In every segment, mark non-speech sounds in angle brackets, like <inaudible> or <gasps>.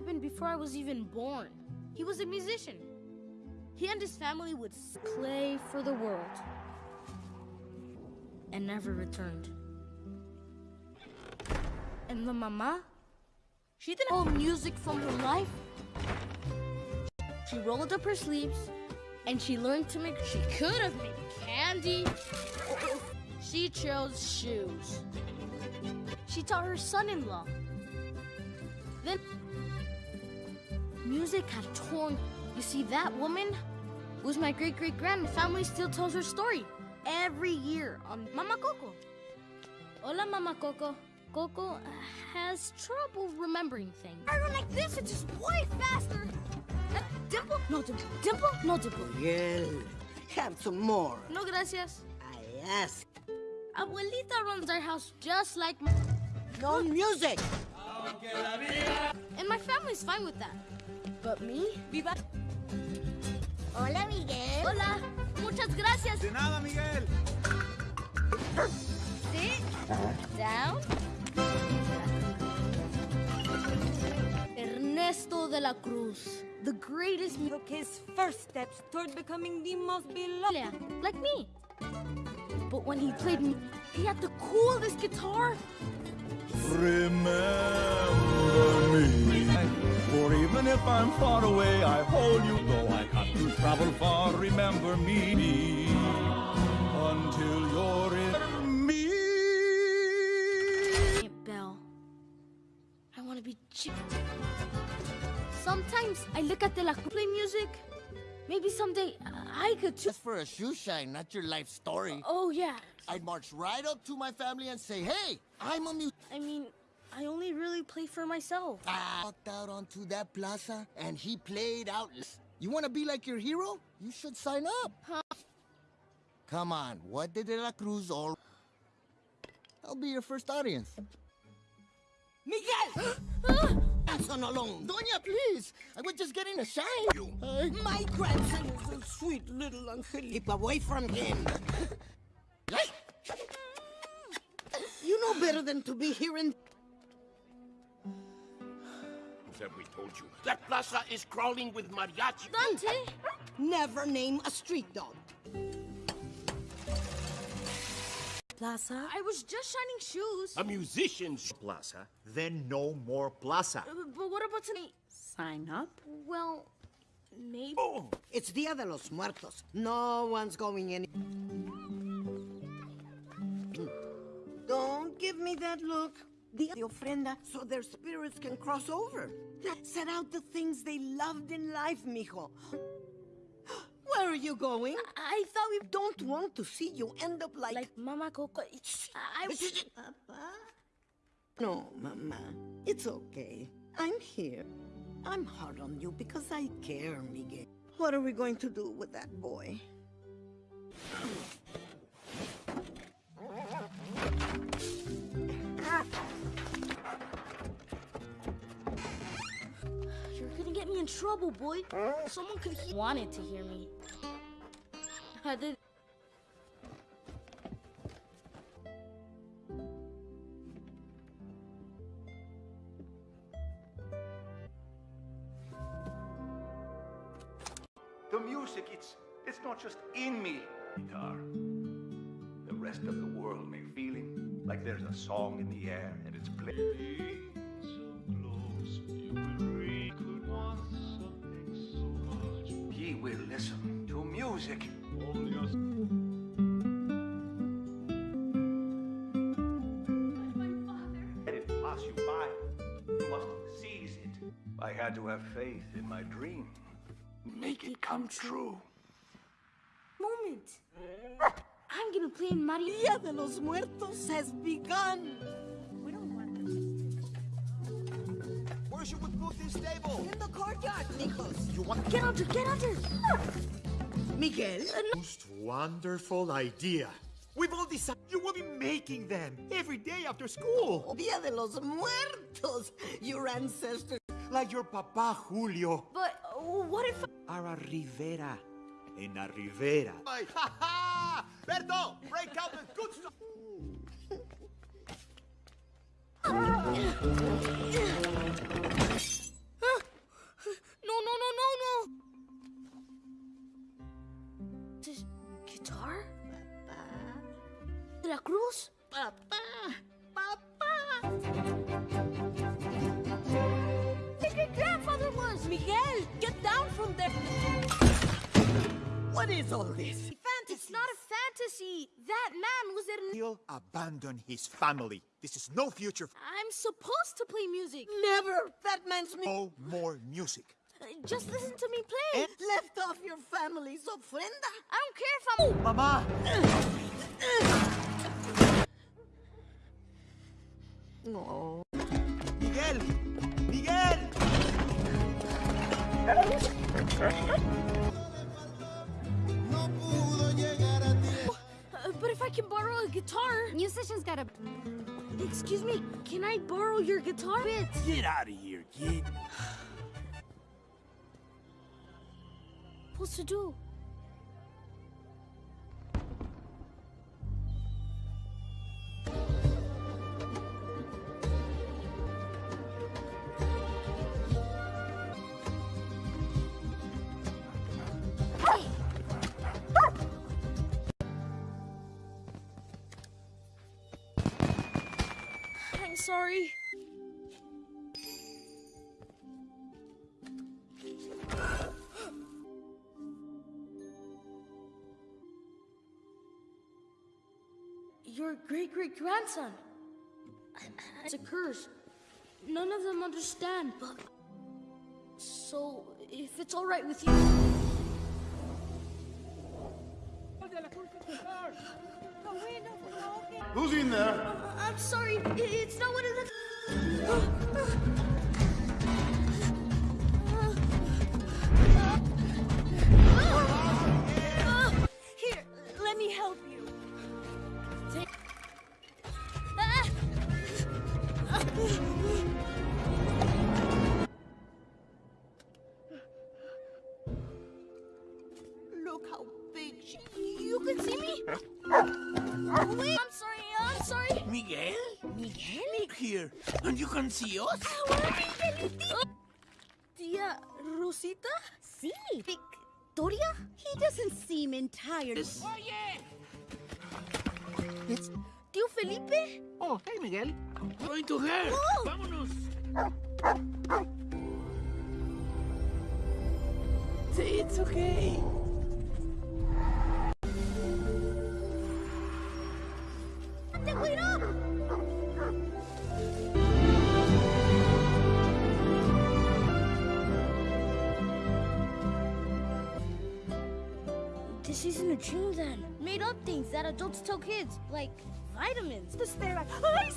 happened before I was even born. He was a musician. He and his family would play for the world and never returned. And the mama, she didn't hold music from her life. She rolled up her sleeves and she learned to make. She could have made candy. She chose shoes. She taught her son-in-law. Then music had torn. You see, that woman was my great-great-grand. Family still tells her story every year on Mama Coco. Hola, Mama Coco. Coco has trouble remembering things. I run like this, it's just way faster. Uh, dimple? No dimple. Dimple? No dimple. Miguel, have some more. No gracias. I ask. Abuelita runs our house just like my... No music. And my family's fine with that. But me? Viva... Hola, Miguel. Hola. Muchas gracias. De nada, Miguel. Sit down. Ernesto de la Cruz, the greatest mu- took his first steps toward becoming the most beloved. like me. But when he played me, he had the coolest guitar. Remember me. For even if I'm far away, I hold you. Though I have to travel far, remember me. Until you're in me. Aunt Belle, I want to be chick. Sometimes I look at the La Cruz play music. Maybe someday I could too. Just for a shoe shine, not your life story. Oh yeah. I'd march right up to my family and say, hey, I'm a mu- I mean, I only really play for myself. I walked out onto that plaza and he played out. You want to be like your hero? You should sign up. Huh? Come on, what did De La Cruz all... I'll be your first audience. Miguel! <gasps> Grandson alone. Doña, please. I was just getting a shine. You. My grandson is a sweet little Angel. Keep away from him. you know better than to be here in... Have we told you? That plaza is crawling with mariachi. Dante! Never name a street dog. Plaza? I was just shining shoes. A musician's plaza, then no more plaza. Uh, But what about tonight? Sign up? Well, maybe. It's Dia de los Muertos. No one's going in. Don't give me that look. Dia de ofrenda so their spirits can cross over. Set out the things they loved in life, mijo. Where are you going? I thought we Don't want to see you end up like... like Mama Coco. I Papa? No, Mama. It's okay. I'm here. I'm hard on you because I care, Miguel. What are we going to do with that boy? In trouble, boy. Someone could he wanted to hear me. I did. The music, it's it's not just in me. Guitar. The rest of the world may feeling like there's a song in the air and it's playing. Had to have faith in my dream. Make it come true. Moment. I'm gonna play in Mario. Dia de los Muertos has begun. Where should we put this table? In the courtyard, Nikos. You want Get under, get under. Miguel? most wonderful idea. We've all decided you will be making them every day after school. Dia de los Muertos. Your ancestors like your papa, Julio. But uh, what if... Ara Rivera. En la Rivera. My... Ha ha! Berto, break out the good stuff! no, no, no, no, no! This guitar? Papa. De la Cruz? Papa! Papa! Get down from there! What is all this? It's not a fantasy! That man was in. He'll abandon his family. This is no future. I'm supposed to play music. Never! That man's me. No more music. Uh, Just listen to me play. Left off your family's ofrenda. I don't care if I'm. Mama! No. Miguel! Miguel! Uh, but if I can borrow a guitar. Musicians gotta. <sighs> Excuse me, can I borrow your guitar bits? Get out of here, kid. <sighs> What's to do? Sorry. Your great great grandson. It's a curse. None of them understand, but. So, if it's alright with you. Who's in there? I'm sorry, it's not what it looks. <gasps> Ah, ah. And you can? Tia Rosita? Sí. Victoria? He doesn't seem entirely. Oye! Tío Felipe? Oh, hey, Miguel. Going to her. Oh. Vámonos. It's okay. ¡Te cuidado! A dream then. Made up things that adults tell kids, like vitamins. The stare Ay,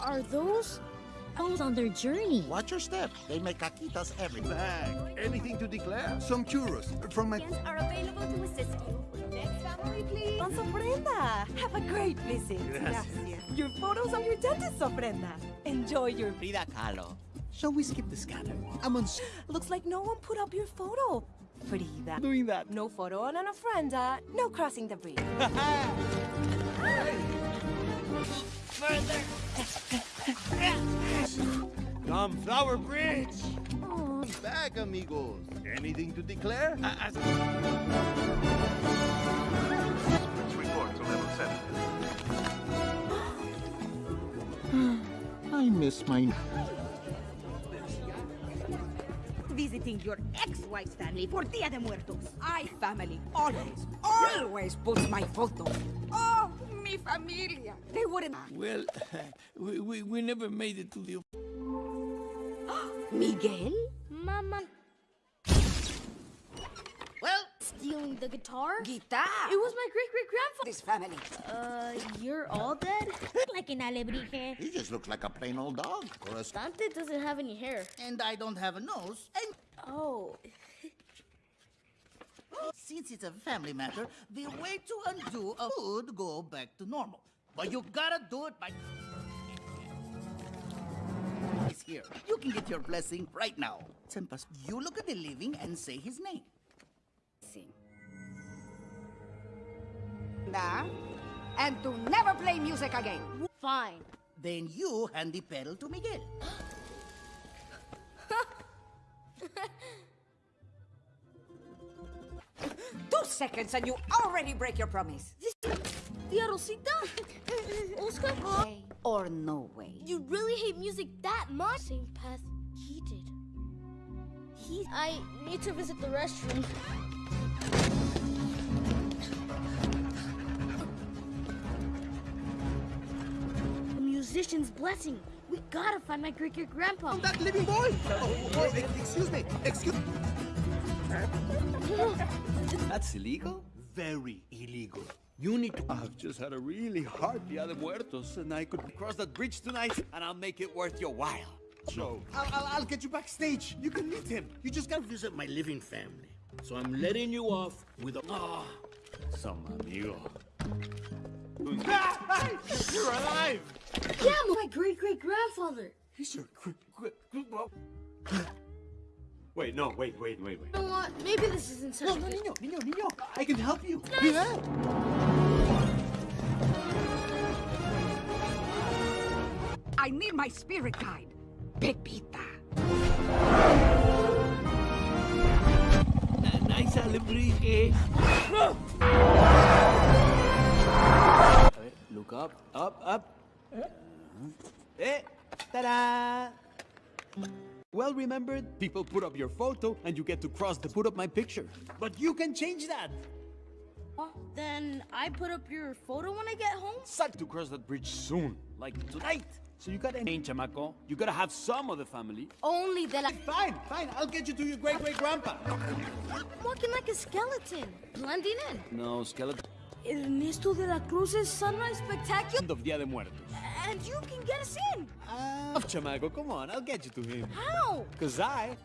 Are those? Those on their journey. Watch your step. They make caquitas every Bag. Anything to declare? Some churros from my. Friends are available to assist you. Next family, please. Don Brenda, have a great visit. Gracias. Your photos are your dentist's Brenda. Enjoy your. Frida Kahlo. Shall we skip the scanner? I'm on <gasps> Looks like no one put up your photo. Frida. doing that. No photo on an ofrenda. Uh, no crossing the bridge. <laughs> Come, Flower Bridge! Back, amigos. Anything to declare? Report to level 7. I miss my. Visiting your ex-wife's family for Dia de Muertos. I family always, always puts my photo. Oh, mi familia. They wouldn't. <laughs> Well, <laughs> we, we, we never made it to the... <gasps> Miguel? Mama. Stealing the guitar? guitar. It was my great great grandfather. This family. Uh, you're all dead? <laughs> Like an alebrije. He just looks like a plain old dog. Or a Dante doesn't have any hair. And I don't have a nose. And Oh. <laughs> since it's a family matter, the way to undo a would go back to normal. But you gotta do it by. He's here. You can get your blessing right now. Tempas, you look at the living and say his name. Nah. And to never play music again. Fine. Then you hand the pedal to Miguel. <laughs> Two seconds and you already break your promise. Tia Rosita? Oscar? Way or no way. You really hate music that much? Same path he did. He. I need to visit the restroom. Musician's blessing. We gotta find my great great grandpa. That living boy! Oh, oh, excuse me, excuse me. <laughs> That's illegal? Very illegal. You need to. I've just had a really hard Dia de Muertos, and I could cross that bridge tonight, and I'll make it worth your while. So, I'll, I'll, I'll get you backstage. You can meet him. You just gotta visit my living family. So I'm letting you off with a. Ah, some amigo. You're alive! Yeah, my great great grandfather. He's your. gr- gr- gr- Wait, no, wait, wait, wait, wait. You know what? Maybe this isn't such No, no, niño, niño, niño. I can help you. I need my spirit guide, Pepita. Nice alebrije. <laughs> Look up, up, up. Eh, ta-da! Well remembered, people put up your photo and you get to cross to put up my picture. But you can change that. Then I put up your photo when I get home? Suck to cross that bridge soon, like tonight. So you gotta change, chamaco. You gotta have some of the family. Only that I. Fine, fine. I'll get you to your great great grandpa. I'm walking like a skeleton, blending in. No, skeleton. Ernesto de la Cruz's Sunrise Spectacular? End of Dia de Muertos. And you can get us in! Ah, chamaco, come on, I'll get you to him. How? Cause I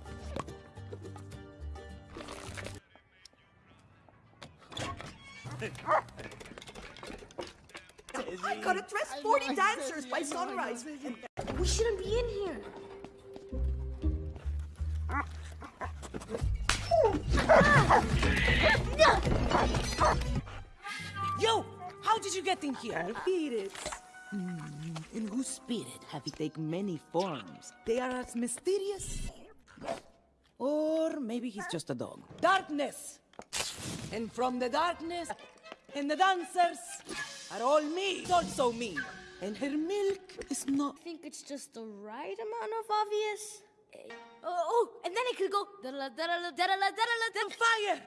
I gotta dress 40 dancers by sunrise. We shouldn't be in here. Yo, how did you get in here? Spirits. In whose spirit have you taken many forms? They are as mysterious. Or maybe he's just a dog. Darkness! And from the darkness, and the dancers are all me, It's also me. And her milk is not. I think it's just the right amount of obvious. Eh, Oh, and then it could go. da-da-la, da-da-la, da-da-la, da-da-la, da- Fire!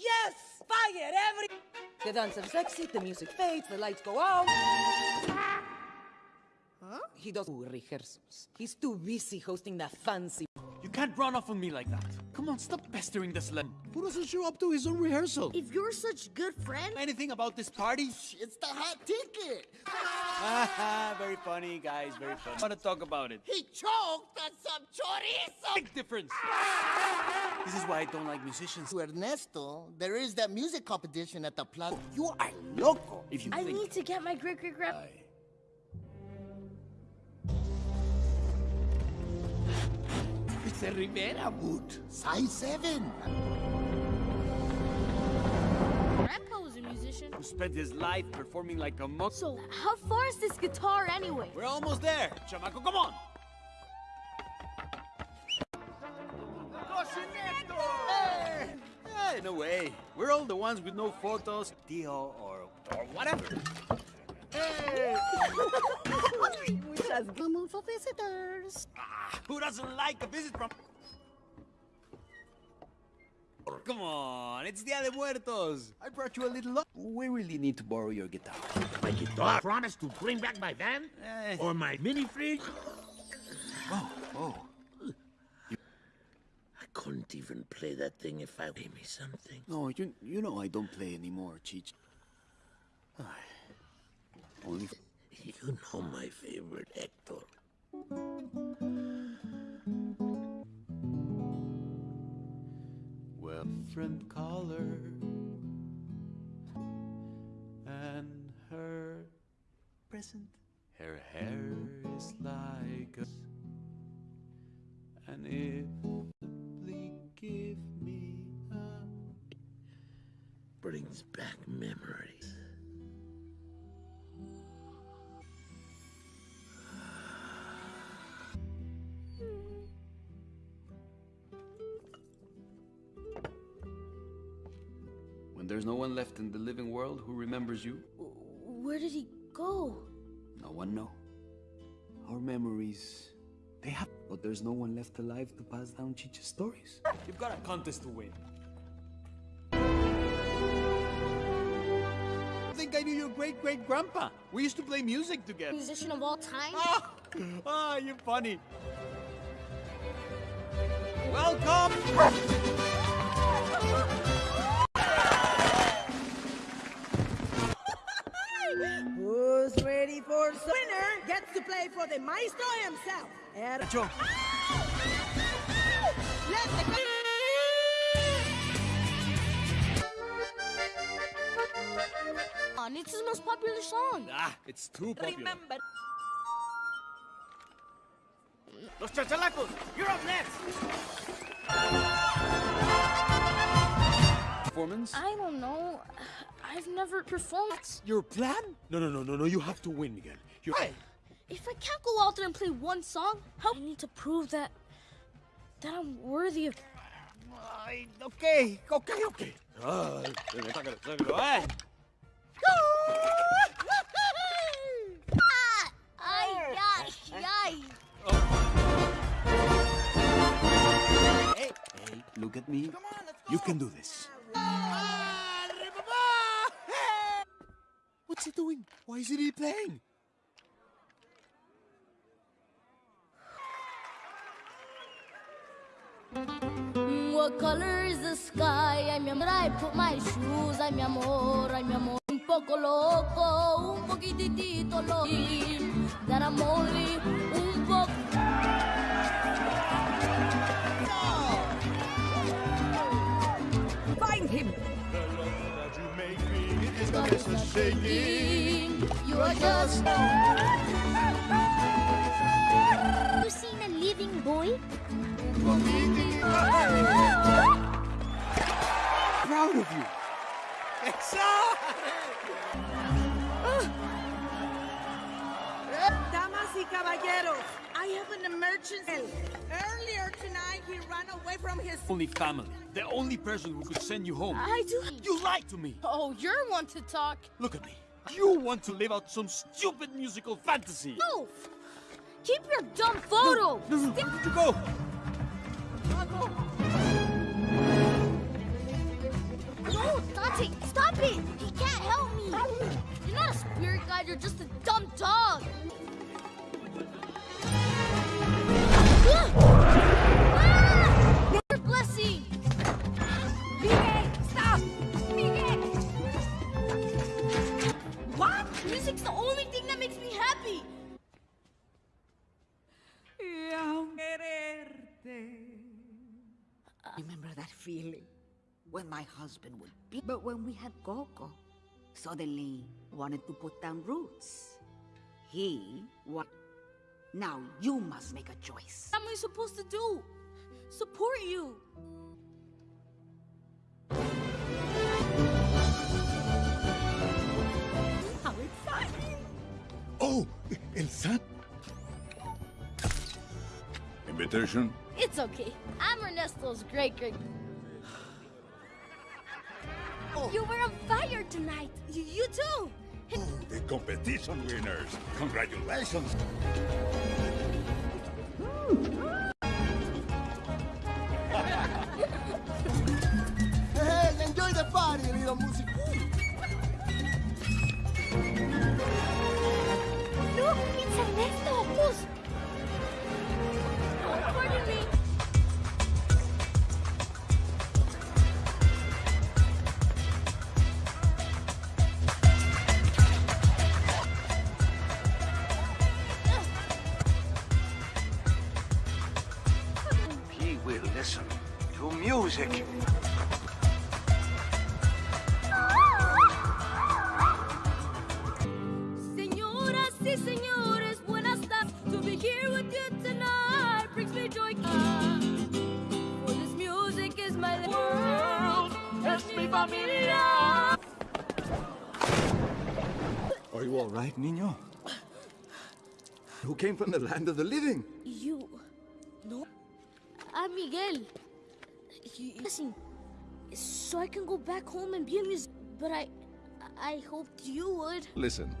Yes! Fire! Every. The dancers exit, the music fades, the lights go out. Ah. Huh? He does rehearsals. He's too busy hosting that fancy. You can't run off on me like that. Come on, stop pestering this sled. Who doesn't show up to his own rehearsal? If you're such good friend, Anything about this party? It's the hot ticket. Haha, <laughs> very funny, guys, very funny. I want to talk about it. He choked on some chorizo. Big difference. This is why I don't like musicians. To Ernesto, there is that music competition at the plaza. You are loco. If you I think need to get my great it's a Rivera boot. Size 7. Grandpa was a musician. Who spent his life performing like a monk. So, how far is this guitar anyway? We're almost there. Chamaco, come on. Hey, a way. We're all the ones with no photos, Tio, or, or whatever. We just come for visitors. Who doesn't like a visit from... Come on, it's Dia de Muertos. I brought you a little... lo- We really need to borrow your guitar. My guitar. Promise to bring back my van? Eh. Or my mini fridge? Oh, oh. I couldn't even play that thing if I gave me something. No, you, you know I don't play anymore, Cheech. You know my favorite, Hector. Well, friend caller and her present. Her hair is like a and if simply give me a Brings back memories. There's no one left in the living world who remembers you? Where did he go? No one know. Our memories, they have, but there's no one left alive to pass down Chicha's stories. You've got a contest to win. I think I knew your great great grandpa. We used to play music together. Musician of all time? Ah, you're funny. Welcome! To play for the maestro himself. Er- Joe. Let the On, it's his most popular song. Ah, it's too popular. Remember. Los chachalacos, you're up next. Performance? I don't know. I've never performed. That's Your plan? No, no, no, no, no. You have to win, Miguel. You're. If I can't go out there and play one song, how I need to prove that that I'm worthy of. Ay, okay, okay, okay. Sácalo, sácalo. Ah. Ay, ay, ay. Hey, hey, look at me. You can do this. What's he doing? Why isn't he playing? Mm, what color is the sky? Ay, mi amor, I put my shoes. Ay, mi amor, ay, mi amor. Un poco loco, un poquitito loco. That I'm only un poco. Find him. Shaking. You are just. You seen a living boy? Proud of you. Damas y caballeros, I have an emergency. Earlier tonight, he ran away from his. Only family. The only person who could send you home. I do. You lied to me. Oh, you're one to talk. Look at me. You want to live out some stupid musical fantasy. No! Keep your dumb photo! No, no, where did you go? No, Dante, stop it! He can't help me! You're not a spirit guide, you're just a dumb dog! Ah! Your blessing! Miguel, stop! What? Music's the only thing that makes I remember that feeling when my husband would be. But when we had Coco, suddenly wanted to put down roots. He what? Now you must make a choice. What am I supposed to do? Support you! How exciting! Oh, El San. Invitation? It's okay. I'm Ernesto's great great. Oh. You were on fire tonight. You, you too. Oh, the competition winners. Congratulations. Hey, enjoy the party, little music. Came from the land of the living? You. No. Ah, Miguel. You, listen. so I can go back home and be a musician. But I, I hoped you would. Listen.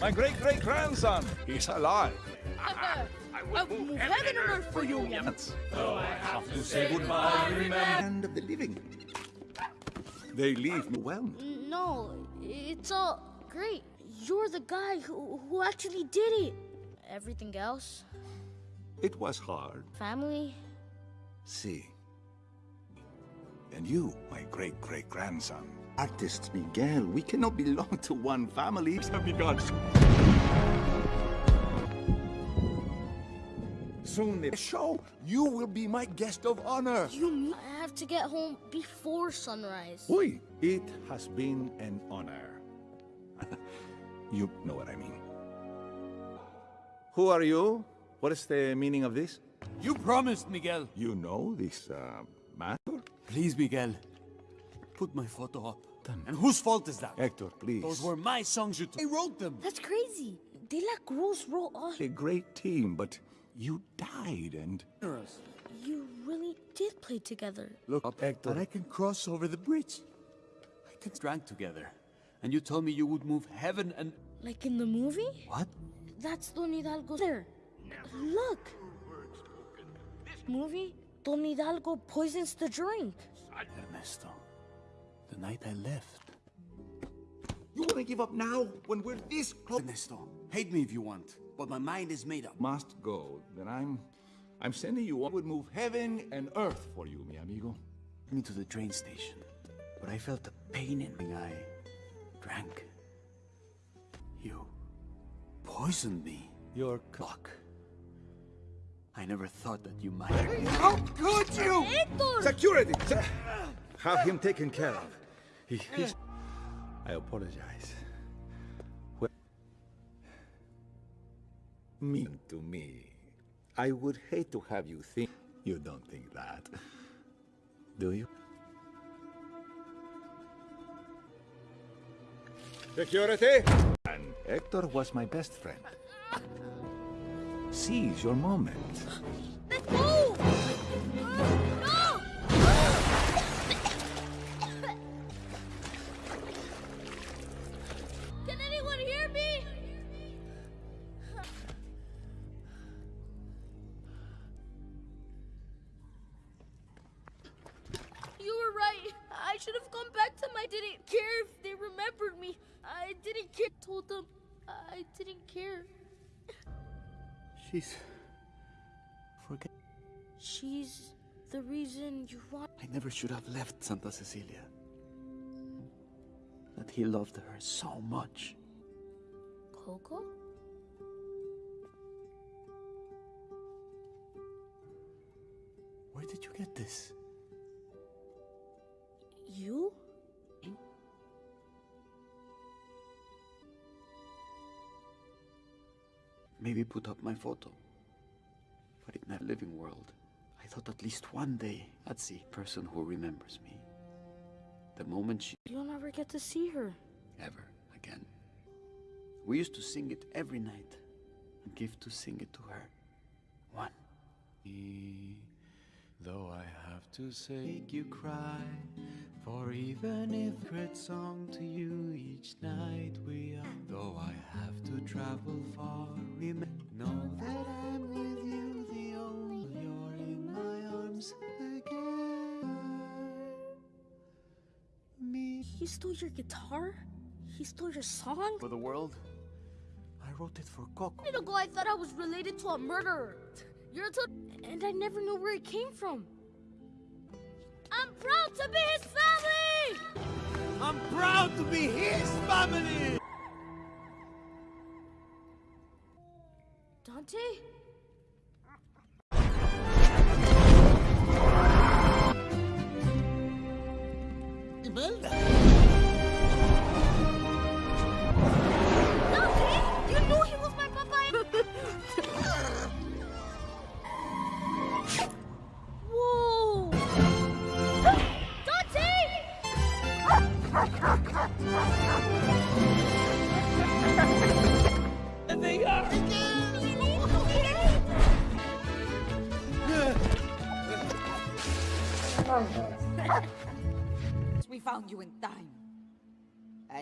My great great grandson, <laughs> he's alive. I'll oh, move heaven and earth for you, Yam. Oh, I have to say goodbye, remember. Land of the living. They leave me well. No, it's all great. You're the guy who, who actually did it. Everything else, It was hard. family, See. And you, my great great grandson. Artists, Miguel, we cannot belong to one family. Have begun. Soon the show, you will be my guest of honor. you I have to get home before sunrise? Oi, it has been an honor. <laughs> you know what I mean. Who are you? What is the meaning of this? You promised, Miguel. You know this uh, matter? Please, Miguel. Put my photo up. And whose fault is that? Hector, please. Those were my songs you took. I wrote them. That's crazy. De La Cruz wrote all. A great team, but you died and... You really did play together. Look up, Hector. And I can cross over the bridge. I can drank together. And you told me you would move heaven and... Like in the movie? What? That's Don Hidalgo there. Look. This movie? Don Hidalgo poisons the drink. Ernesto, the night I left. You want to give up now when we're this close? Ernesto, hate me if you want, but my mind is made up. Must go. Then I'm... I'm sending you... I would move heaven and earth for you, mi amigo. Me to the train station, but I felt a pain in my eye. Drank. You poisoned me. Your clock. I never thought that you might. How could you? Hector! Security! Se- Have him taken care of. He, he's... I apologize. Mean to me. I would hate to have you think... You don't think that. Do you? Security! And Hector was my best friend. Seize your moment. Never should have left Santa Cecilia. That he loved her so much. Coco? Where did you get this? You? Maybe put up my photo. But in that living world, thought at least one day I'd see a person who remembers me. The moment she You'll never get to see her. ever again. We used to sing it every night and give to sing it to her. One. Though I have to say, make you cry, for even if great song to you each night we are. Though I have to travel far, remember, know that I'm stole your guitar? He stole your song? For the world, I wrote it for Coco. A minute ago, I thought I was related to a murderer. You're a to- and I never knew where it came from. I'm proud to be his family! I'm proud to be his family! Dante?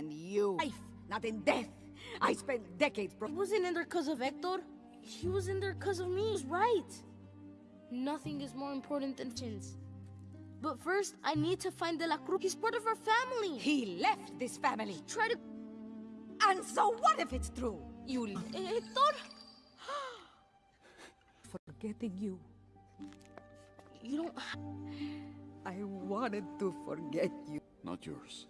And you... Life, not in death. I spent decades... He wasn't in there because of Hector. He was in there because of me. He was right. Nothing is more important than chins. But first, I need to find De La Cruz. He's part of our family. He left this family. Try to... And so what if it's true? You... Eh, Hector? <gasps> Forgetting you. You don't... I wanted to forget you. Not yours.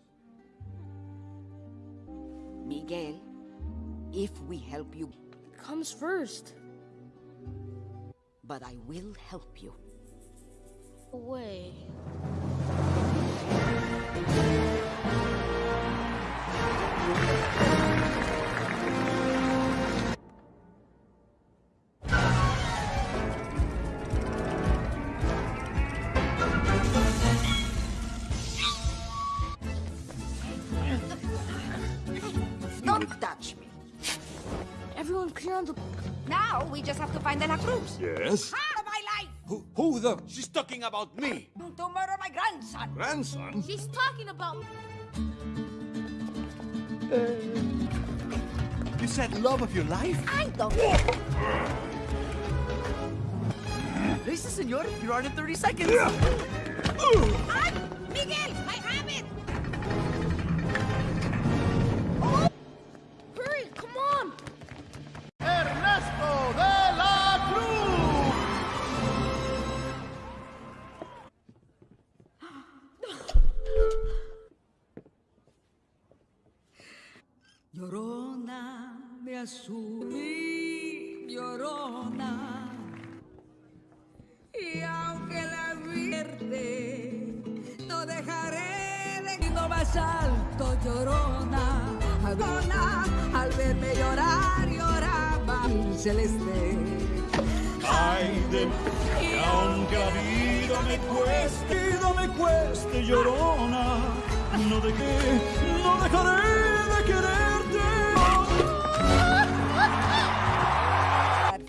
Miguel, if we help you... Comes first. But I will help you. Away. Find De La Cruz. Yes? Ah, my life! Who, who the? She's talking about me. To murder my grandson. Grandson? She's talking about... You said love of your life? I don't... Listen, senor, you're on in 30 seconds. Ay, Miguel, I have mi llorona. Y aunque la vierte, no dejaré de ir más alto, llorona. Llorona, al verme llorar, lloraba el celeste. Ay de que aunque la vida me cueste, vida me cueste, llorona, no dejé, no dejaré de quererte.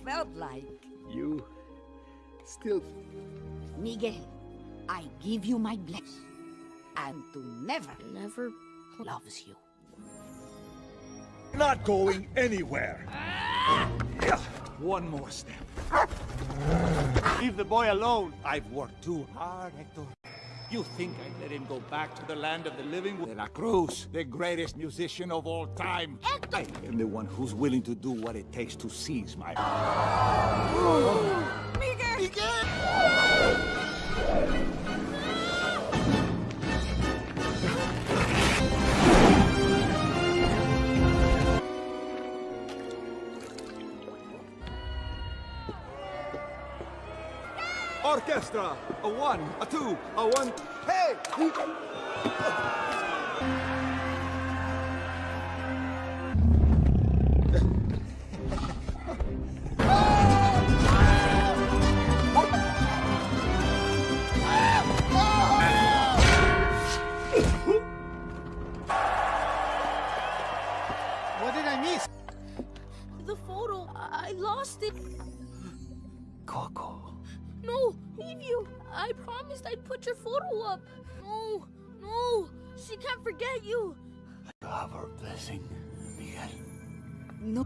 Felt like. You still. Miguel, I give you my blessing. And to never, never loves you. Not going anywhere. Yeah, One more step. Leave the boy alone. I've worked too hard, Hector. You think I'd let him go back to the land of the living? De La Cruz, the greatest musician of all time. I am the one who's willing to do what it takes to seize my... <gasps> Miguel! Orchestra! A one, a two, a one... Hey! Can't forget you. Have her blessing, Miguel. No.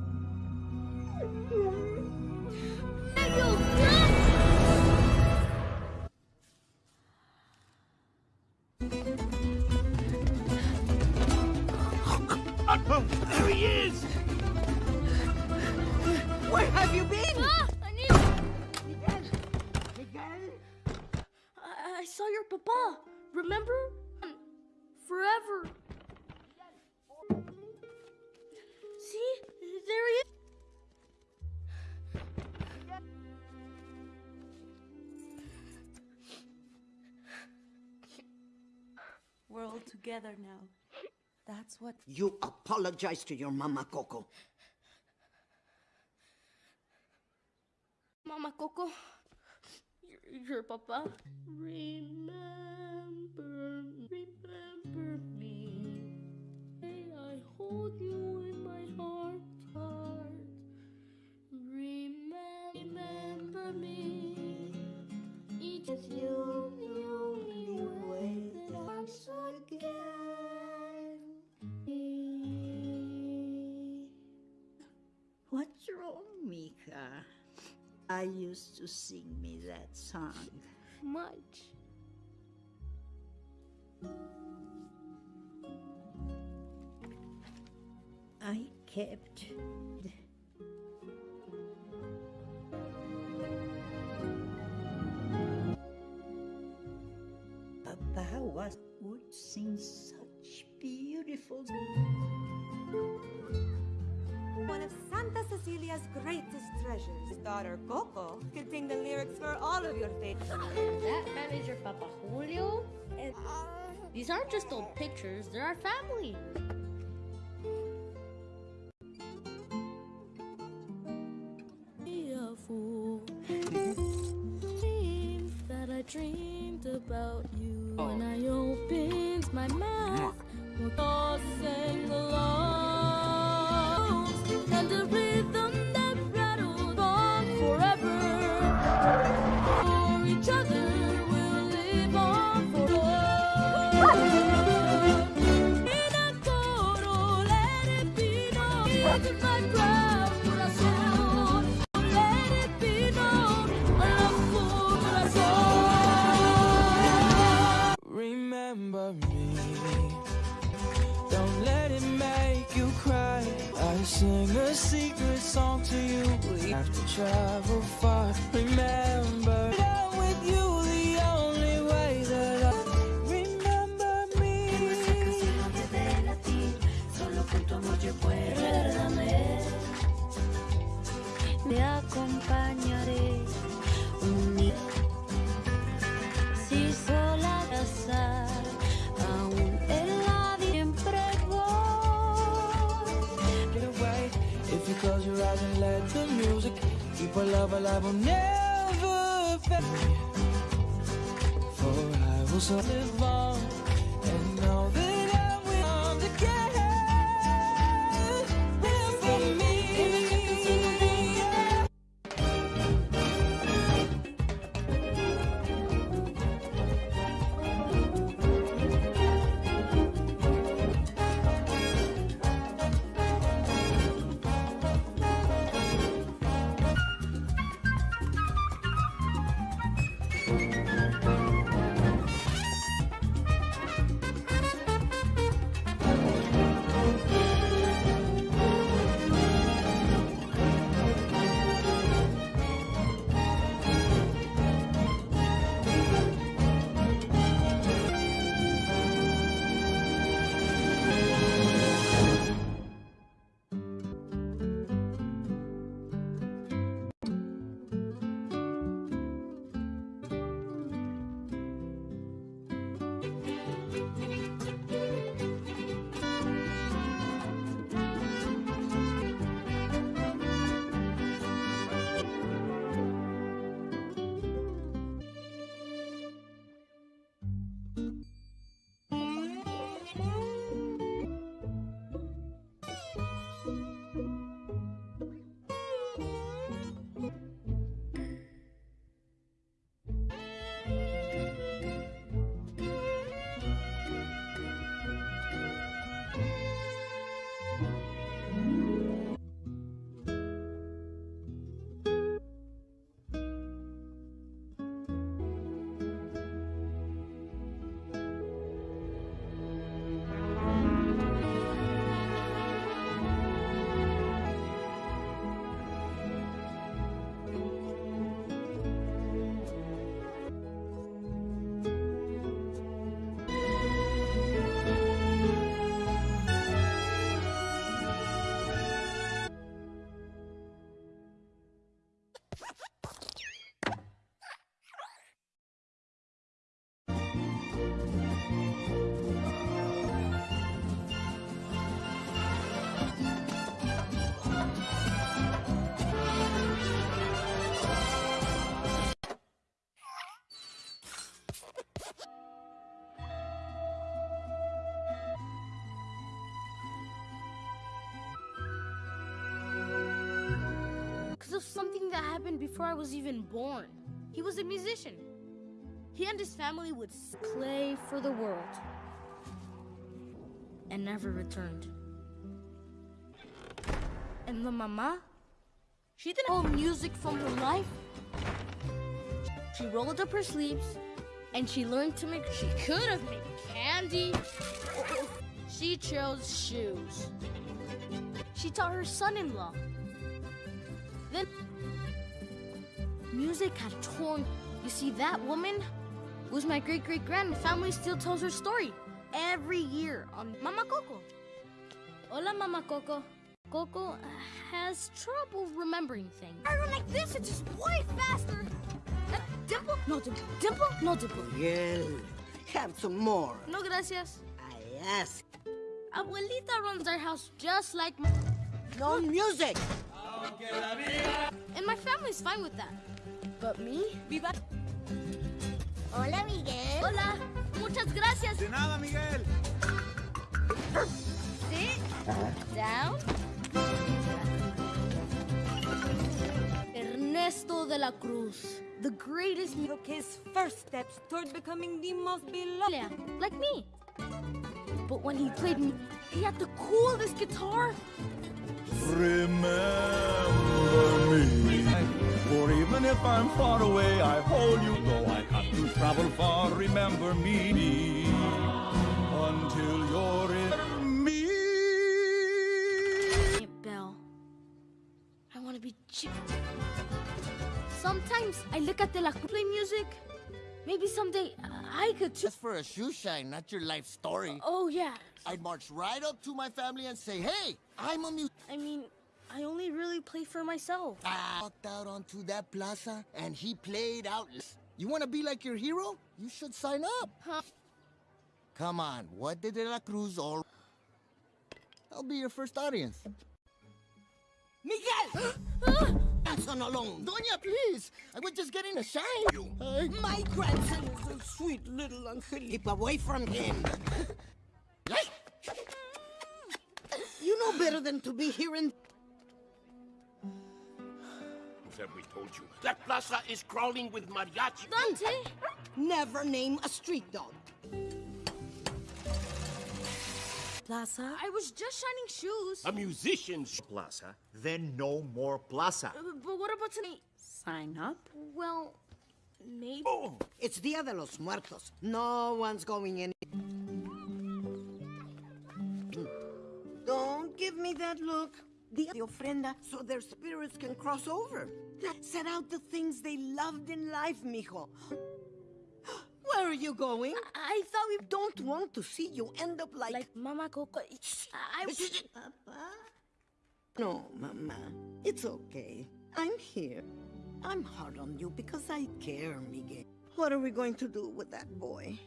All together now. That's what. You apologize to your mama, Coco. Mama Coco, your, your papa. Remember, Mika. I used to sing me that song. Much. I kept Papa was would sing such beautiful Santa Cecilia's greatest treasures, his daughter Coco, could sing the lyrics for all of your favorites. That man is your Papa Julio? And these aren't just old pictures, they're our family. Of something that happened before I was even born. He was a musician. He and his family would play for the world and never returned. And the mama, She didn't hold music from her life. She rolled up her sleeves and she learned to make. She could have made candy. She chose shoes. She taught her son in law. Then music had torn. You see, that woman was my great great grand. Family still tells her story every year on Mama Coco. Hola, Mama Coco. Coco has trouble remembering things. I run like this, it's just way faster. Uh, dimple? No dimple. Dimple? No dimple. Miguel, have some more. No gracias. I ask. Abuelita runs our house just like my... No music! And my family's fine with that. But me? Viva... Hola, Miguel. Hola. Muchas gracias. De nada, Miguel. Sit down. Ernesto de la Cruz, the greatest mu- Took his first steps toward becoming the most beloved. Yeah, like me. But when he played me, he had the coolest guitar. Remember me. For even if I'm far away, I hold you. Though I have to travel far, remember me. Until you're in me. Aunt Belle, I want to be Jim. Sometimes I look at the La Cruz play music. Maybe someday I could too. Just for a shoe shine, not your life story. Oh, yeah. I'd march right up to my family and say, hey, I'm a mu- I mean, I only really play for myself. I walked out onto that plaza and he played out. You want to be like your hero? You should sign up. Huh? Come on, what did De La Cruz all... I'll be your first audience. Miguel! <gasps> grandson alone. Doña, please. I was just getting a shine. I- My grandson is a sweet little angel. Keep away from him. <laughs> you know better than to be here in... Who have we told you? That plaza is crawling with mariachi. Dante! Never name a street dog. Plaza? I was just shining shoes. A musician's Plaza, then no more plaza. Uh, but what about tonight? Sign up? Well, maybe. Oh, it's Dia de los Muertos. No one's going in. Don't give me that look. The, de ofrenda so their spirits can cross over. Set out the things they loved in life, mijo. <gasps> Where are you going? I thought we don't want to see you end up like... Like Mama Coco. I... Papa? No, Mama. It's okay. I'm here. I'm hard on you because I care, Miguel. What are we going to do with that boy?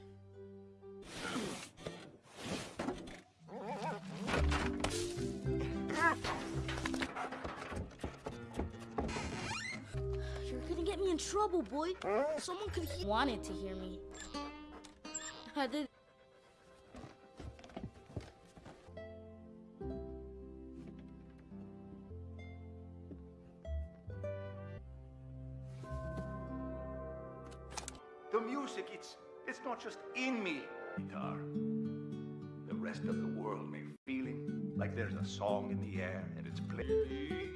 In trouble, boy. Someone could wanted to hear me. I did. The music, it's it's not just in me. Guitar. The rest of the world may feeling like there's a song in the air and it's playing.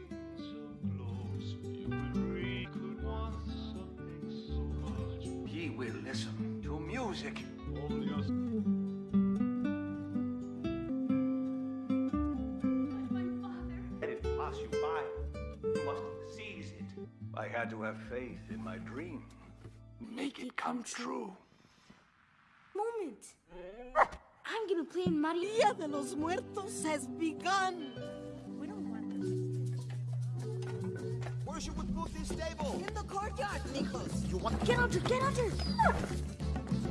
Seize it. I had to have faith in my dream. Make it come true. Moment. I'm gonna play in Mario. Dia de los Muertos has begun. Where should we put this table? In the courtyard, mijos. You want Get under, get under.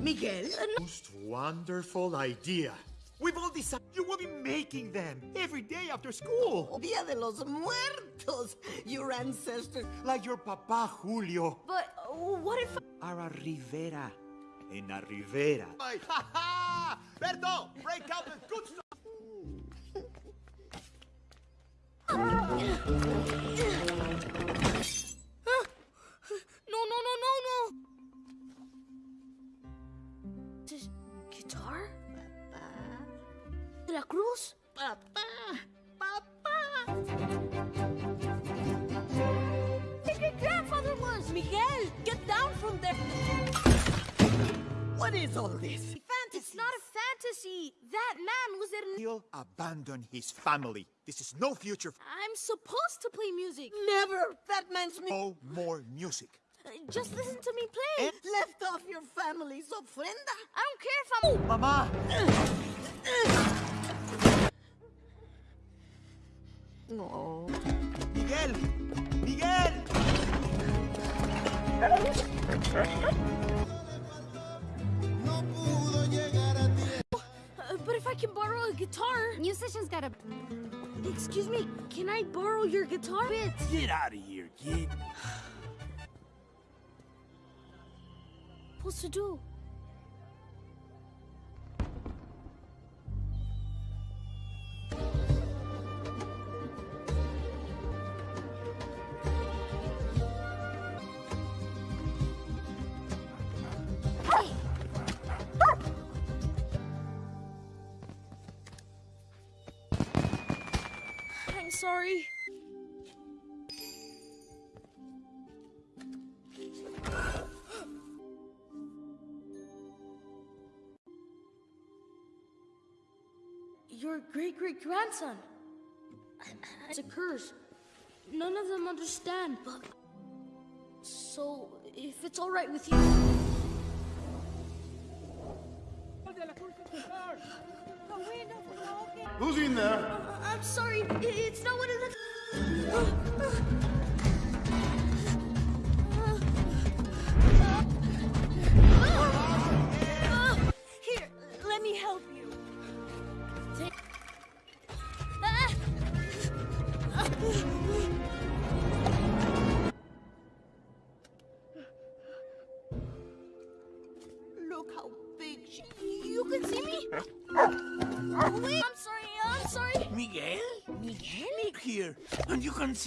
Miguel? Most wonderful idea. We've all decided you will be making them every day after school. Dia de los Muertos. Your ancestors. Like your papa Julio. But uh, what if? Ara Rivera. En la Rivera. Ha ha! Berto, break out the good stuff. <laughs> La Cruz, Papá, papá. Grandfather was Miguel. Get down from there. What is all this? Fantasy. It's not a fantasy. That man was in. He'll abandon his family. This is no future. I'm supposed to play music. Never. That man's me. No more music. Uh, just listen to me play. Eh? Left off your family's ofrenda. I don't care if I'm. Mama. Uh, uh. No. Miguel! Miguel! Uh, but if I can borrow a guitar. Musicians gotta. Excuse me, can I borrow your guitar bit? Get out of here, kid. Supposed to do? Sorry. Your great great grandson. It's a curse. None of them understand, but. So, if it's alright with you. Who's in there? I'm sorry, it's not what it looks.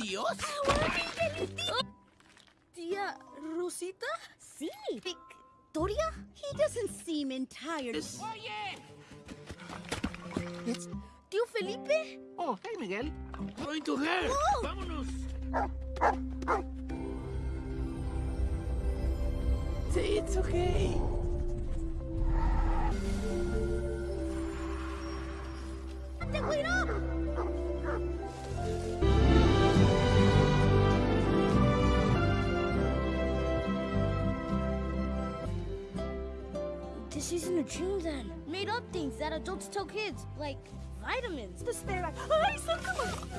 And you can see us? Tia Rosita? Sí. Victoria? He doesn't seem entirely. It's Tío Felipe? Oh, hey, Miguel. Going to her. Oh. Vámonos. It's okay. ¡Te cuidado! This isn't a dream then. Made up things that adults tell kids, like vitamins. The stare at. Ay, son como-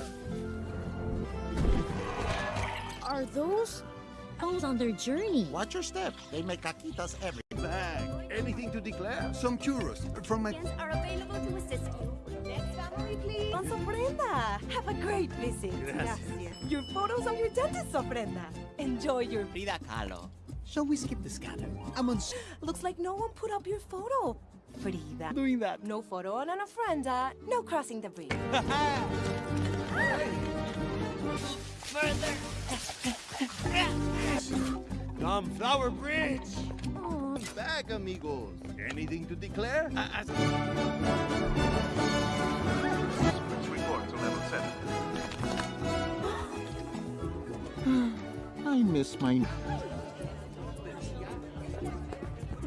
Are those elves on their journey? Watch your step. They make caquitas every Bag. Anything to declare? Some churros from my... are available to assist you. Next family, please. Don Ofrenda. Have a great visit. Gracias. Your photos of your dentist, Ofrenda. Enjoy your... Frida Kahlo. Shall we skip the scatter? I'm on. Looks like no one put up your photo. Frida. Doing that. No photo on an ofrenda. No crossing the bridge. <laughs> Come, Flower Bridge. Oh. Back, amigos. Anything to declare? Report to level 7. <gasps> I miss my.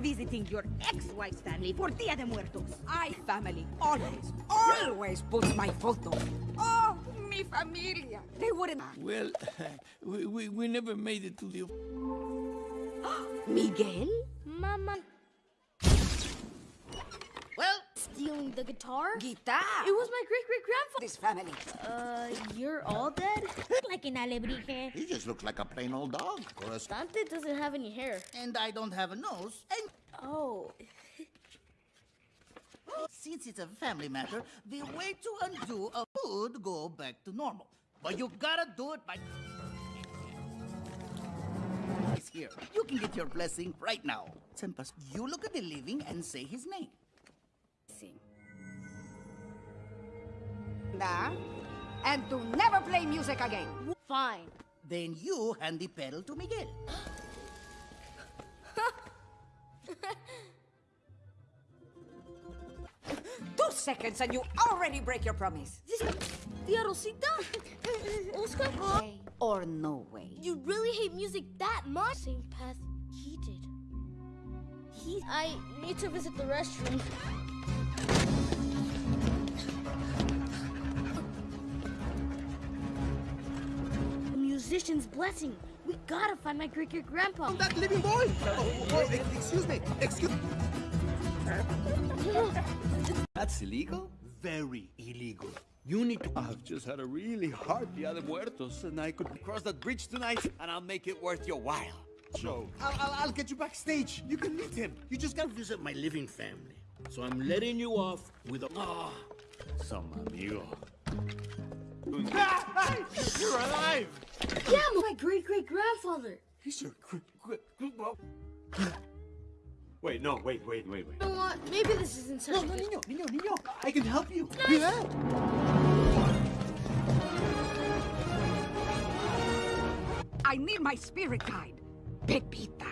Visiting your ex-wife's family for Dia de Muertos. I family always, always puts my photo. Oh, mi familia. They wouldn't. Well, <laughs> we, we, we never made it to the... <gasps> Miguel? Mama. Stealing the guitar? guitar. It was my great great grandfather. This family. Uh, you're all dead? <laughs> like an alebrije. He just looks like a plain old dog. Dante doesn't have any hair. And I don't have a nose. And Oh. <laughs> since it's a family matter, the way to undo a would go back to normal. But you gotta do it by. <laughs> He's here. You can get your blessing right now. Tempas, you look at the living and say his name. Da, and to never play music again. Fine. Then you hand the pedal to Miguel. <laughs> Two seconds and you already break your promise. This Tia Rosita? Oscar? Way or no way. You really hate music that much? Same path he did. He, I need to visit the restroom. Musician's blessing. We gotta find my great great grandpa. That living boy! Oh, oh, excuse me, excuse That's illegal? Very illegal. You need to. I've just had a really hard Dia de Muertos, and I could cross that bridge tonight, and I'll make it worth your while. So, I'll, I'll, I'll get you backstage. You can meet him. You just gotta visit my living family. So I'm letting you off with a. Ah, some amigo. You're alive! Yeah, my great great grandfather. He's your great great. Wait, no, wait, wait, wait, wait. You know what? Maybe this isn't such No, a no, good- niño, niño, niño. I can help you. Nice. Yeah. I need my spirit guide, Pepita.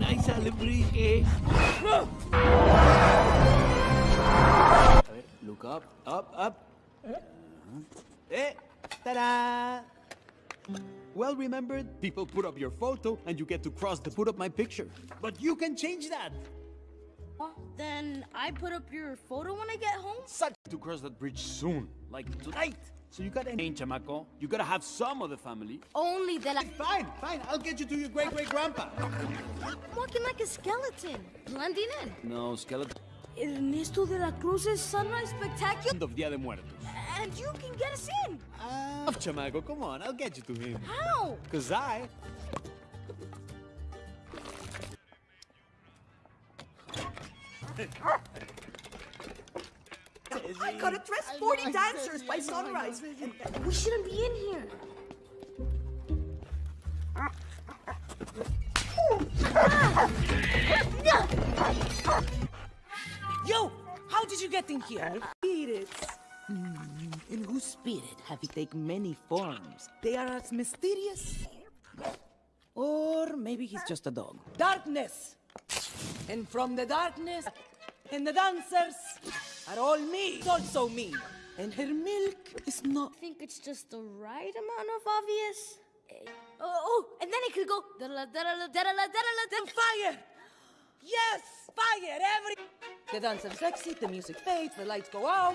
Nice celebrity. A ver, look up, up, up. Eh, ta-da! Well remembered, people put up your photo and you get to cross to put up my picture. But you can change that. Then I put up your photo when I get home? Such to cross that bridge soon, like tonight. So you gotta change, chamaco. You gotta have some of the family. Only that I... Fine, fine. I'll get you to your great great grandpa. I'm walking like a skeleton, blending in. No, skeleton. Ernesto de la Cruz's Sunrise Spectacular. End of Dia de Muertos. And you can get us in. Ah, chamaco, come on. I'll get you to him. How? Cause I. I gotta dress 40 dancers by sunrise. We shouldn't be in here. <laughs> Yo, how did you get in here? Spirits. In whose spirit have you taken many forms? They are as mysterious. Or maybe he's just a dog. Darkness! And from the darkness, and the dancers are all me. It's also me. And her milk is not. I think it's just the right amount of obvious. Eh, Oh, oh, and then it could go. da-da-la, da-da-la, da-da-la, da-da-la, da- Fire! Yes! Fire! Every. The dancers exit, the music fades, the lights go out.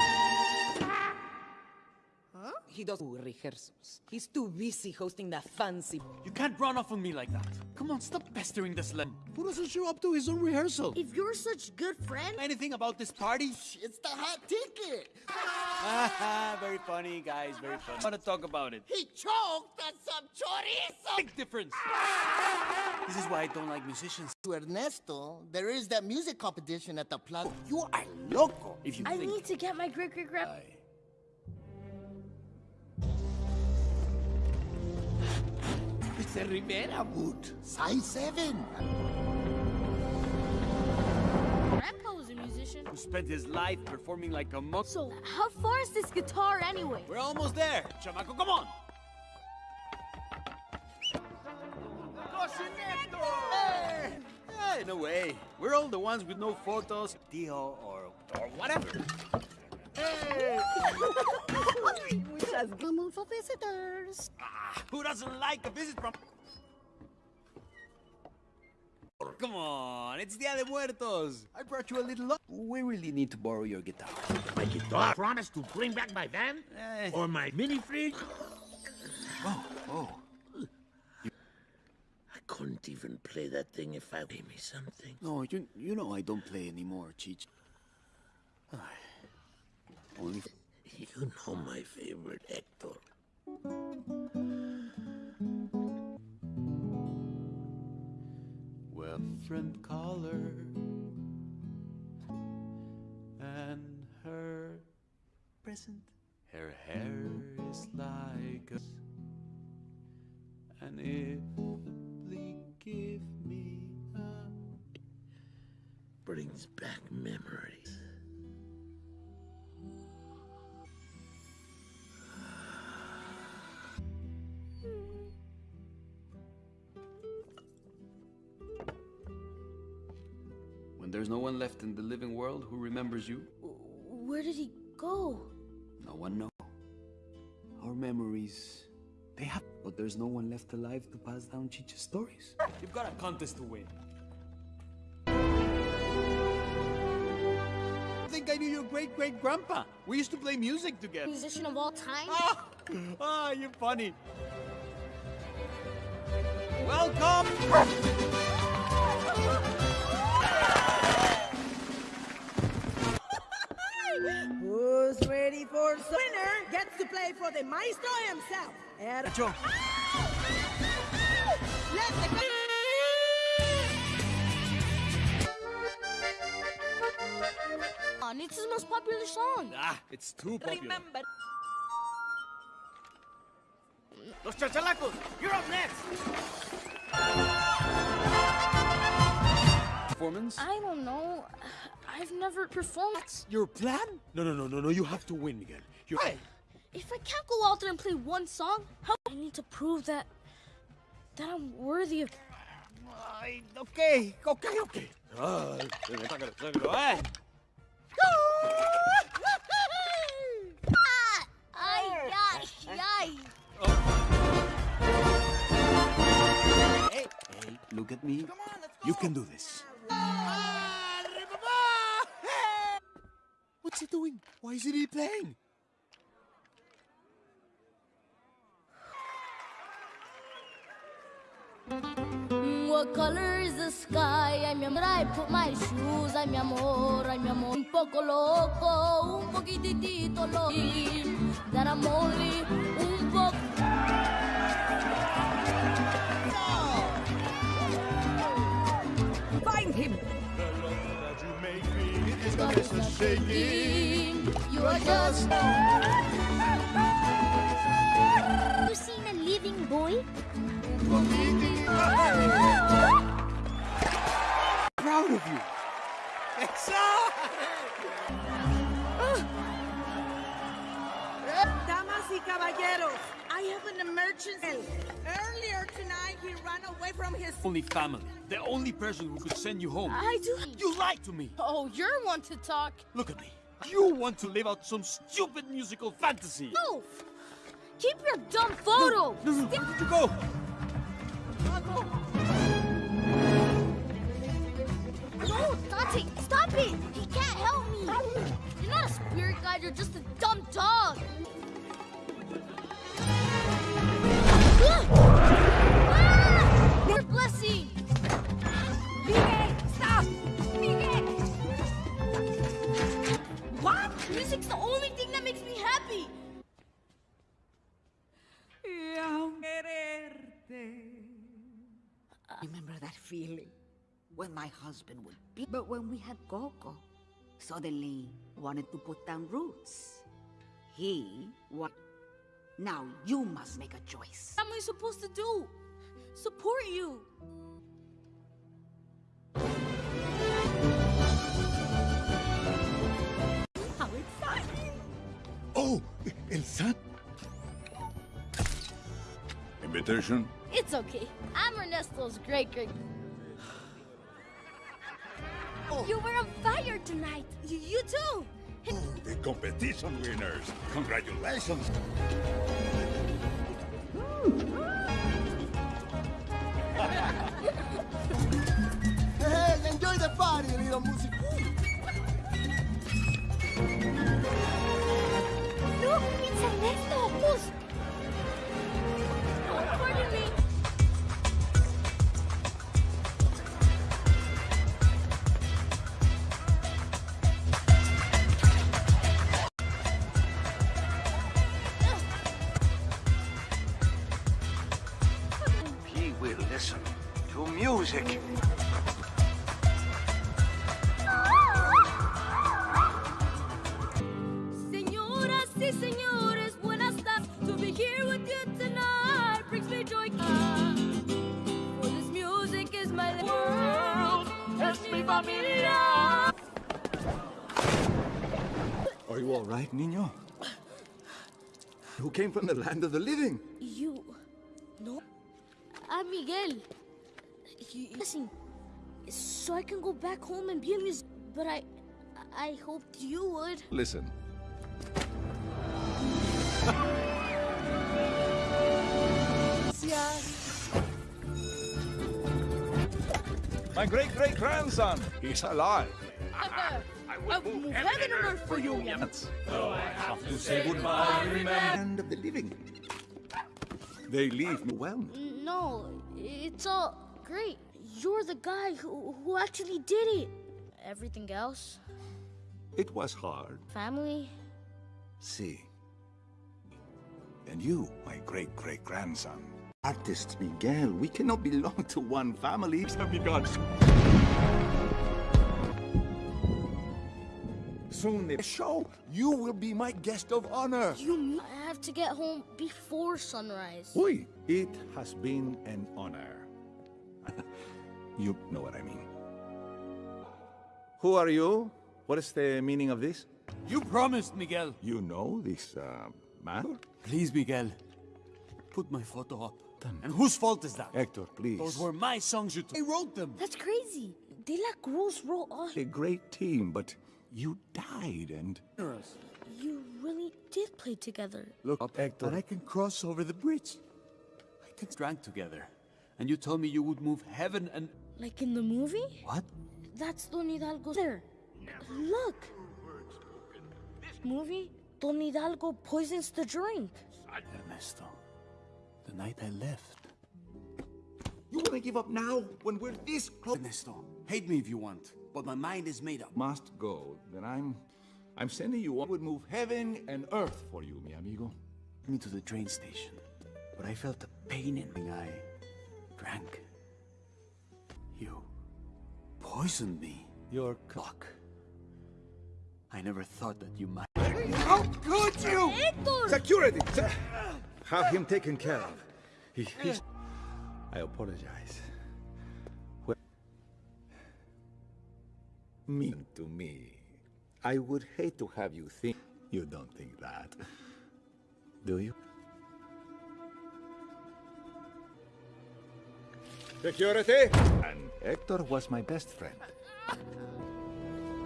Huh? He does rehearsals. He's too busy hosting that fancy. You can't run off on me like that. Come on, stop pestering this slim. Who doesn't show up to his own rehearsal? If you're such good friend, Anything about this party? It's the hot ticket. <laughs> Very funny, guys. Very funny. I want to talk about it. He choked on some chorizo. Big difference. This is why I don't like musicians. To Ernesto, there is that music competition at the plaza. You are loco. If you I think need to get my great great grand. Mr. Rivera would. Size 7. Grandpa was a musician. who spent his life performing like a monk. So, how far is this guitar anyway? We're almost there. Chamaco, come on. Hey! Hey, no way. We're all the ones with no photos, Tio, or, or whatever. Hey! We just come for visitors. Ah, who doesn't like a visit from... Come on, it's Dia de Muertos. I brought you a little... lo- We really need to borrow your guitar. My guitar. Promise to bring back my van? Eh. Or my mini fridge? Oh, oh. I couldn't even play that thing if I gave me something. No, you, you know I don't play anymore, Cheech. Ay, You know my favorite, Hector. Well, friend caller and her present. Her hair is like a and if the bleak give me a Brings back memories. There's no one left in the living world who remembers you, Where did he go? no one knows. Our memories They have, but there's no one left alive to pass down Chicha's stories. You've got a contest to win. I think I knew your great great grandpa. We used to play music together. Musician of all time? Ah, ah you're funny. Welcome! Who's ready for the winner gets to play for the maestro himself. Er- Joe. Let the it's his most popular song. Ah, it's too popular. Remember. Los chachalacos, you're up next. Performance? I don't know. I've never performed. Your plan? No, no, no, no, no. You have to win, Miguel. You're. If I can't go out there and play one song, how I need to prove that that I'm worthy of. Ay, okay, okay, okay. Ah, sácalo, sácalo, eh. <laughs> Ay, ay, ay. Hey, hey, look at me. You can do this. What's he doing? Why isn't he playing? What color is the sky? Ay, mi amor, I put my shoes. Ay, mi amor, ay, mi amor. Un poco loco, un poquitito loco. That I'm only un poco. Find him! You are just. You seen a living boy? Proud of you. Damas y caballeros, I have an emergency. Earlier tonight, he ran away from his Only family. The only person who could send you home. I do. You lied to me. Oh, you're one to talk. Look at me. You want to live out some stupid musical fantasy. No! Keep your dumb photo! No, no, where did you go? No, Dante, stop it! He can't help me! You're not a spirit guide, you're just a dumb dog! Remember that feeling? When my husband would be. But when we had Coco, suddenly wanted to put down roots. He what? Now you must make a choice. What am I supposed to do? Support you! How exciting! Oh, El San. Invitation? It's okay. I'm Ernesto's great great. Oh. You were on fire tonight. You, you too. The competition winners. Congratulations. Hey, enjoy the party, little music. Look, it's Ernesto. Who's familia. Are you all right, Nino? Who came from the land of the living? so I can go back home and be a musician. But I... I hoped you would. Listen. <laughs> My great-great-grandson, he's alive. <laughs> I will move, heaven, and earth for you. Yes. Though I have to say goodbye, remember. end of the living. They leave me well. No, it's all great. You're the guy who, who actually did it. Everything else, It was hard. family, See. And you, my great great grandson. Artist Miguel, we cannot belong to one family. Have begun. Soon the show, you will be my guest of honor. you I have to get home before sunrise. Oi, it has been an honor. You know what I mean. Who are you? What is the meaning of this? You promised, Miguel. You know this uh, man? Please, Miguel. Put my photo up. And whose fault is that? Hector, please. Those were my songs you took. I wrote them. That's crazy. De La Cruz wrote all. A great team, but you died and... You really did play together. Look up, Hector. And I can cross over the bridge. I can drank together. And you told me you would move heaven and... Like in the movie? What? That's Don Hidalgo there. Look. This movie? Don Hidalgo poisons the drink. Ernesto, the night I left. You want to give up now, when we're this close? Ernesto, hate me if you want, but my mind is made up. Must go, then I'm... I'm sending you... I would move heaven and earth for you, mi amigo. me to the train station, but I felt a pain in my eye. Drank. You poisoned me. Your cock. I never thought that you might. How could you? Hector! Security! Se- Have him taken care of. He, he's... I apologize. Well, mean to me. I would hate to have you think... You don't think that. Do you? Security! And Hector was my best friend.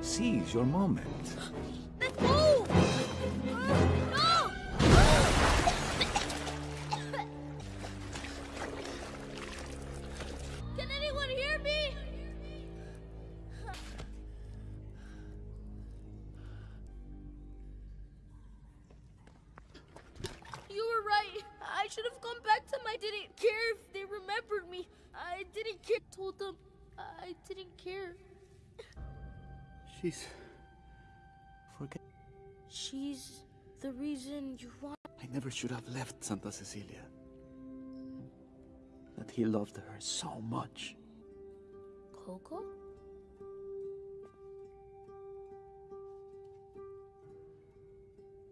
Seize your moment. Should have left Santa Cecilia. That he loved her so much. Coco?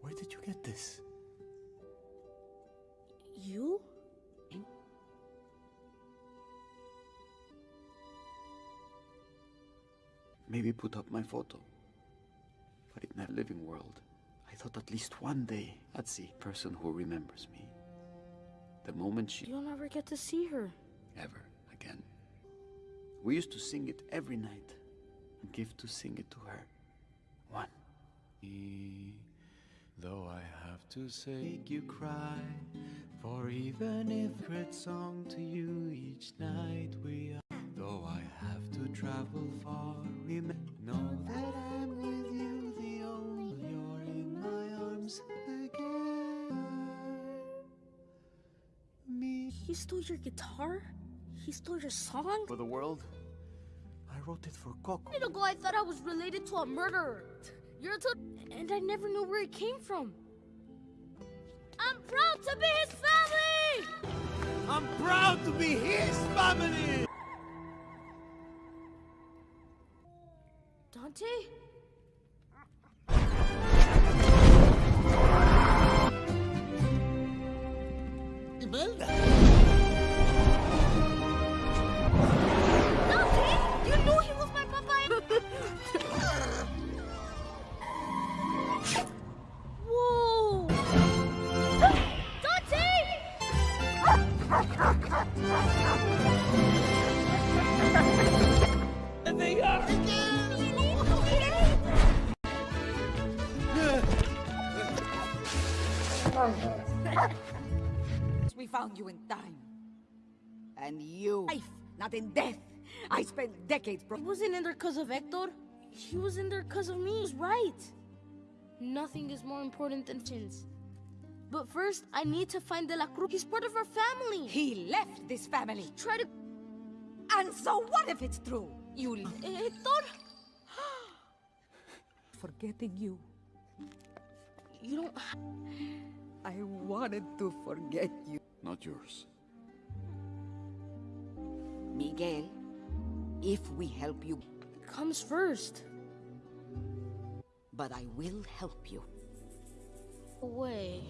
Where did you get this? You? Maybe put up my photo. But in that living world, thought at least one day I'd see a person who remembers me. The moment she You'll never get to see her. ever again. We used to sing it every night and give to sing it to her. One. Though I have to say, make you cry, for even if great song to you each night we are. Though I have to travel far, remember, know that I'm He stole your guitar? He stole your song? For the world, I wrote it for Coco. A minute ago, I thought I was related to a murderer. You're a and I never knew where it came from. I'm proud to be his family! I'm proud to be his family! Dante? You in time. And you, life, not in death, I spent decades, bro. He wasn't in there because of Hector. He was in there because of me. He's right. Nothing is more important than chins. But first, I need to find De La Cruz. He's part of our family. He left this family. Try to... And so what if it's true? You... Eh, Hector? <gasps> Forgetting you. You don't... I wanted to forget you. Not yours. Miguel, if we help you... Comes first. But I will help you. Away.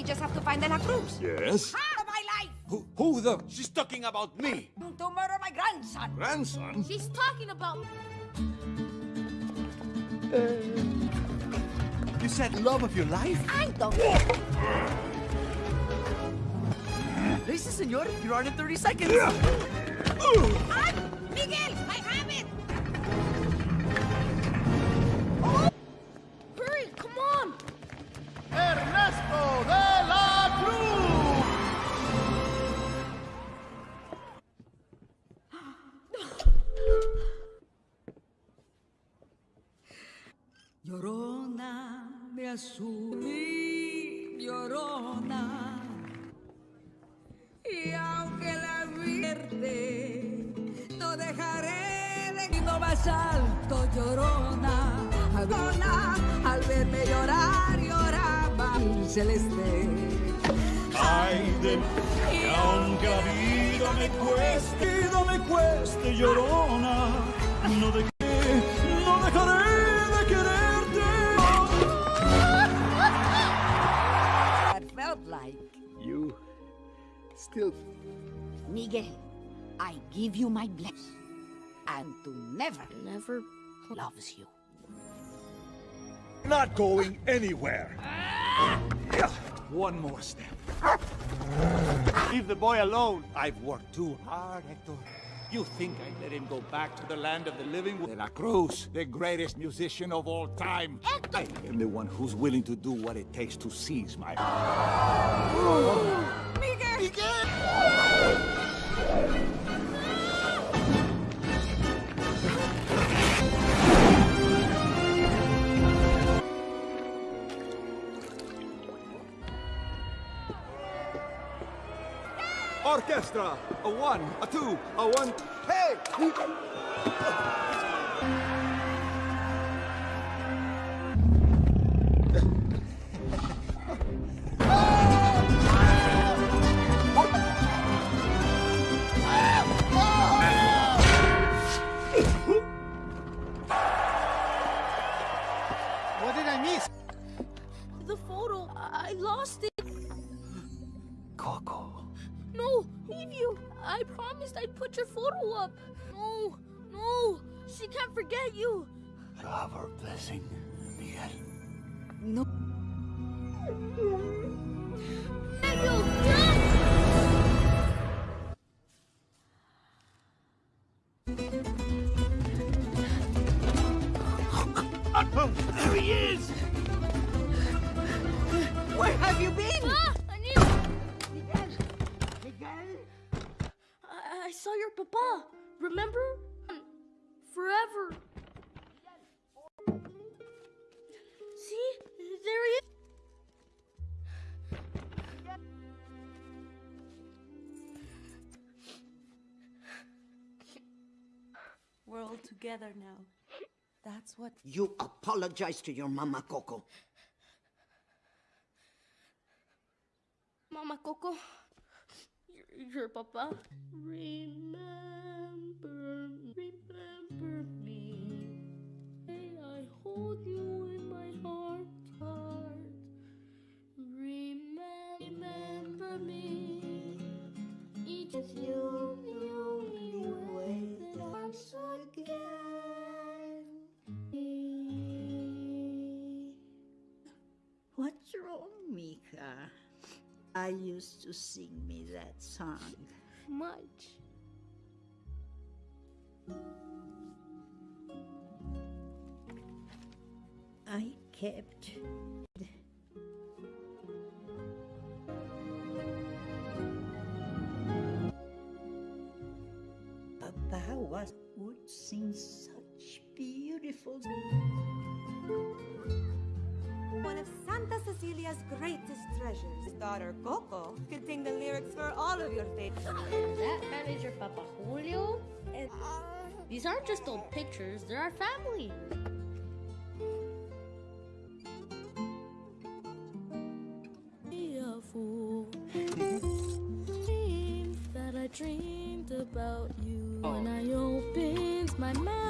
We just have to find De La Cruz. Yes? Out of my life! Who, who the... She's talking about me. To murder my grandson. Grandson? She's talking about... Uh, you said love of your life? I don't... Listen, senor, you're on in 30 seconds. Ay, Miguel, I have it! Oh, Hurry, come on! Ernesto de mi llorona. Y aunque la vierte, no dejaré de ir más alto, llorona. Llorona, al verme llorar, lloraba el celeste. Ay de que aunque la vida me cueste, vida me cueste, llorona, no de still... Miguel, I give you my blessing. And to never, never loves you. Not going anywhere. One more step. Leave the boy alone. I've worked too hard, Hector. You think I'd let him go back to the land of the living? De La Cruz, the greatest musician of all time. Hector! I am the one who's willing to do what it takes to seize my... Orchestra! A one, a two, a one... Hey! Together now. That's what. You apologize to your mama, Coco. Mama Coco, your, your papa. Remember, remember me. May I hold you in my heart, heart. Remember, remember me. Each of you, you, used to sing me that song. Much. I kept Papa was would sing such beautiful One of Santa Cecilia's greatest treasures. His daughter Coco could sing the lyrics for all of your favorites. That man is your Papa Julio? And these aren't just old pictures, they're our family. Be a fool. that I dreamed about you oh. when I opened my mouth.